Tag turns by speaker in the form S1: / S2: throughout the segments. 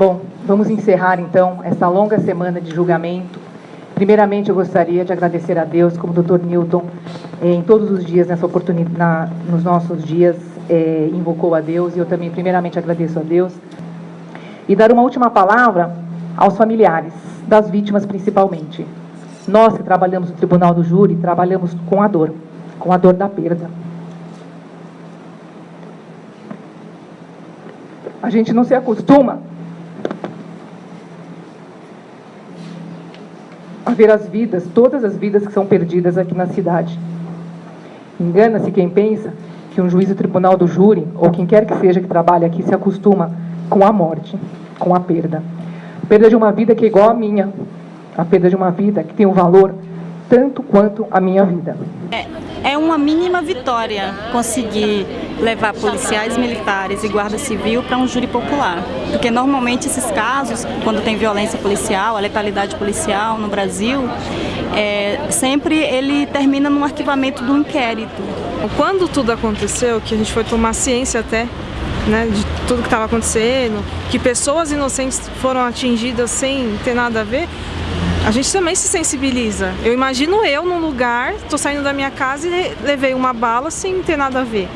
S1: Bom, vamos encerrar então essa longa semana de julgamento. Primeiramente, eu gostaria de agradecer a Deus, como o Dr. Newton, eh, em todos os dias, nessa oportunidade, nos nossos dias, é, invocou a Deus, e eu também, primeiramente, agradeço a Deus. E dar uma última palavra aos familiares, das vítimas principalmente. Nós que trabalhamos no Tribunal do Júri, trabalhamos com a dor, com a dor da perda. A gente não se acostuma ver as vidas, todas as vidas que são perdidas aqui na cidade. Engana-se quem pensa que um juiz do tribunal do júri, ou quem quer que seja que trabalhe aqui, se acostuma com a morte, com a perda. A perda de uma vida que é igual à minha, a perda de uma vida que tem um valor tanto quanto a minha vida.
S2: É, é uma mínima vitória conseguir levar policiais militares e guarda civil para um júri popular. Porque normalmente esses casos, quando tem violência policial, a letalidade policial no Brasil, é, sempre ele termina num arquivamento do inquérito.
S3: Quando tudo aconteceu, que a gente foi tomar ciência até né, de tudo que estava acontecendo, que pessoas inocentes foram atingidas sem ter nada a ver, a gente também se sensibiliza. Eu imagino eu num lugar, estou saindo da minha casa e levei uma bala sem ter nada a ver,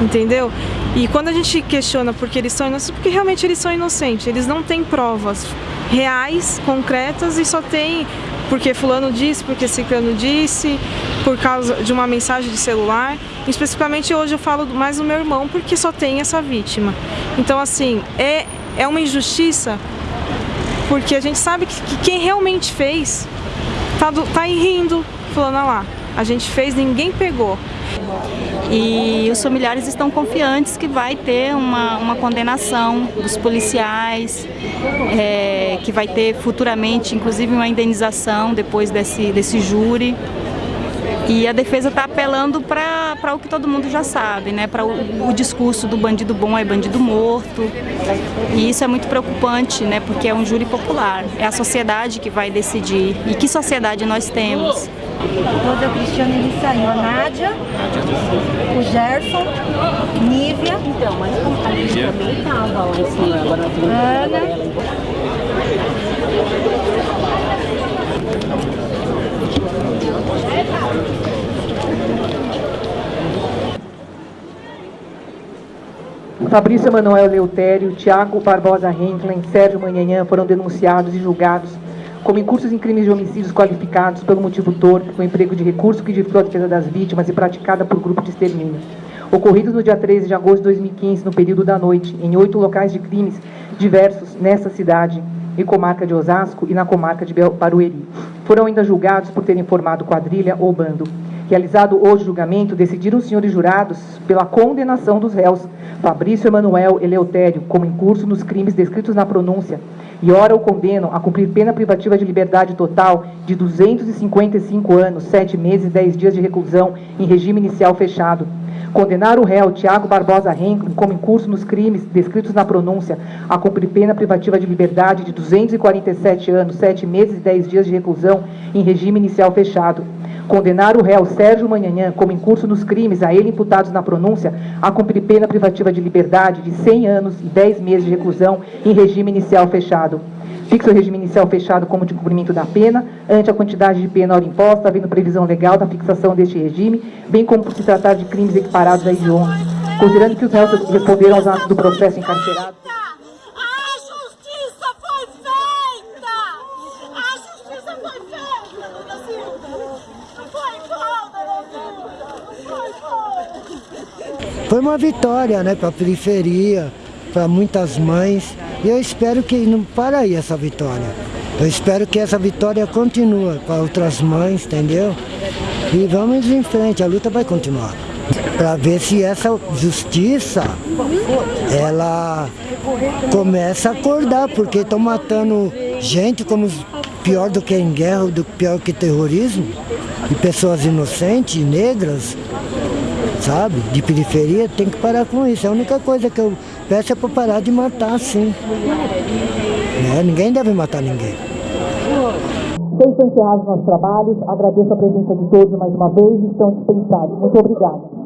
S3: entendeu? E quando a gente questiona porque eles são inocentes, porque realmente eles são inocentes, eles não têm provas reais, concretas e só tem porque fulano disse, porque ciclano disse, por causa de uma mensagem de celular. Especificamente hoje eu falo mais do meu irmão, porque só tem essa vítima. Então assim, é, é uma injustiça, porque a gente sabe que, que quem realmente fez tá, do, tá aí rindo, falando lá, a gente fez, ninguém pegou.
S2: E os familiares estão confiantes que vai ter uma, uma condenação dos policiais, é, que vai ter futuramente, inclusive, uma indenização depois desse, desse júri. E a defesa está apelando para o que todo mundo já sabe, né? para o, o, discurso do bandido bom é bandido morto. E isso é muito preocupante, né? porque é um júri popular, é a sociedade que vai decidir. E que sociedade nós temos?
S4: Toda a Cristiane ele saiu, a Nádia, o Gerson, Nívia. Então, mas a gente também estava lá em cima, agora Ana.
S1: Fabrício Emanuel Leutério, Tiago Barbosa Henklen, Sérgio Manhanhã foram denunciados e julgados como incursos em crimes de homicídios qualificados pelo motivo torpe, com emprego de recurso que dificultou a defesa das vítimas e praticada por grupo de extermínio. Ocorridos no dia 13 de agosto de 2015, no período da noite, em oito locais de crimes diversos nessa cidade e comarca de Osasco e na comarca de Barueri. Foram ainda julgados por terem formado quadrilha ou bando. Realizado hoje o julgamento, decidiram os senhores jurados pela condenação dos réus Fabrício Emanuel Eleutério como incurso nos crimes descritos na pronúncia e ora o condenam a cumprir pena privativa de liberdade total de 255 anos, 7 meses e 10 dias de reclusão em regime inicial fechado. Condenar o réu Tiago Barbosa Henkel como incurso nos crimes descritos na pronúncia a cumprir pena privativa de liberdade de 247 anos, 7 meses e 10 dias de reclusão em regime inicial fechado condenar o réu Sérgio Manhanhã como incurso nos crimes a ele imputados na pronúncia a cumprir pena privativa de liberdade de 100 anos e 10 meses de reclusão em regime inicial fechado. Fixa o regime inicial fechado como de cumprimento da pena, ante a quantidade de pena hora imposta, havendo previsão legal da fixação deste regime, bem como por se tratar de crimes equiparados a hediondos, considerando que os réus responderam aos atos do processo encarcerado.
S5: Foi uma vitória né, para a periferia, para muitas mães. E eu espero que não para aí essa vitória. Eu espero que essa vitória continue para outras mães, entendeu? E vamos em frente, a luta vai continuar. Para ver se essa justiça, ela começa a acordar, porque estão matando gente como pior do que em guerra, do pior que terrorismo, e pessoas inocentes, negras, sabe? De periferia, tem que parar com isso. A única coisa que eu peço é para parar de matar, sim. Né? Ninguém deve matar ninguém.
S1: Estão encerrados nossos trabalhos. Agradeço a presença de todos mais uma vez estão dispensados. Muito obrigado.